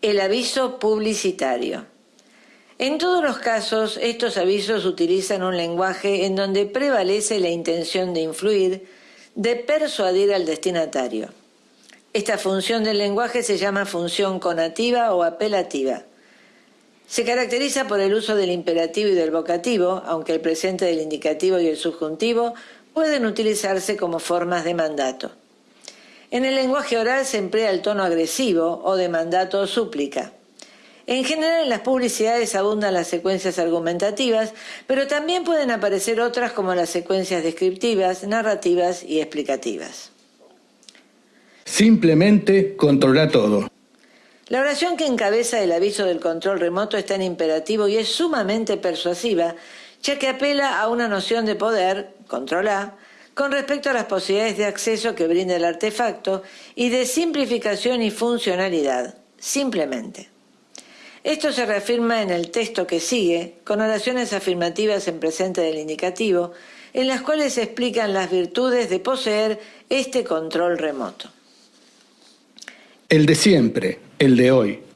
El aviso publicitario. En todos los casos, estos avisos utilizan un lenguaje en donde prevalece la intención de influir, de persuadir al destinatario. Esta función del lenguaje se llama función conativa o apelativa. Se caracteriza por el uso del imperativo y del vocativo, aunque el presente del indicativo y el subjuntivo pueden utilizarse como formas de mandato. En el lenguaje oral se emplea el tono agresivo o de mandato o súplica. En general en las publicidades abundan las secuencias argumentativas, pero también pueden aparecer otras como las secuencias descriptivas, narrativas y explicativas. Simplemente controla todo. La oración que encabeza el aviso del control remoto está en imperativo y es sumamente persuasiva, ya que apela a una noción de poder, controlar, con respecto a las posibilidades de acceso que brinda el artefacto y de simplificación y funcionalidad, simplemente. Esto se reafirma en el texto que sigue, con oraciones afirmativas en presente del indicativo, en las cuales se explican las virtudes de poseer este control remoto. El de siempre, el de hoy.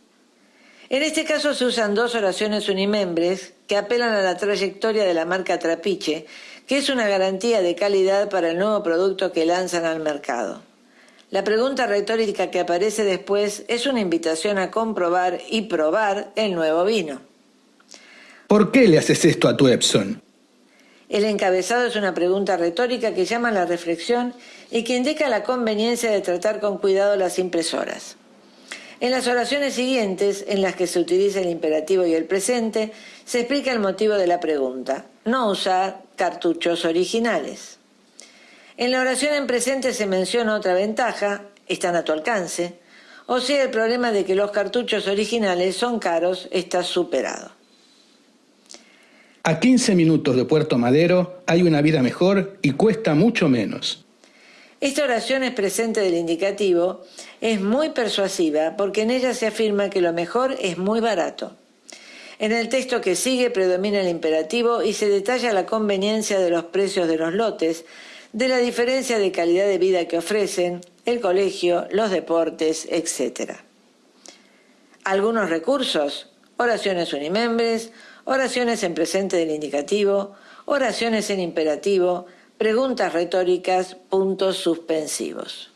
En este caso se usan dos oraciones unimembres que apelan a la trayectoria de la marca Trapiche que es una garantía de calidad para el nuevo producto que lanzan al mercado. La pregunta retórica que aparece después es una invitación a comprobar y probar el nuevo vino. ¿Por qué le haces esto a tu Epson? El encabezado es una pregunta retórica que llama a la reflexión y que indica la conveniencia de tratar con cuidado las impresoras. En las oraciones siguientes, en las que se utiliza el imperativo y el presente, se explica el motivo de la pregunta, no usar cartuchos originales. En la oración en presente se menciona otra ventaja, están a tu alcance, o sea, el problema de que los cartuchos originales son caros está superado. A 15 minutos de Puerto Madero hay una vida mejor y cuesta mucho menos. Esta oración es presente del indicativo, es muy persuasiva porque en ella se afirma que lo mejor es muy barato. En el texto que sigue predomina el imperativo y se detalla la conveniencia de los precios de los lotes, de la diferencia de calidad de vida que ofrecen, el colegio, los deportes, etc. Algunos recursos, oraciones unimembres, oraciones en presente del indicativo, oraciones en imperativo, preguntas retóricas, puntos suspensivos.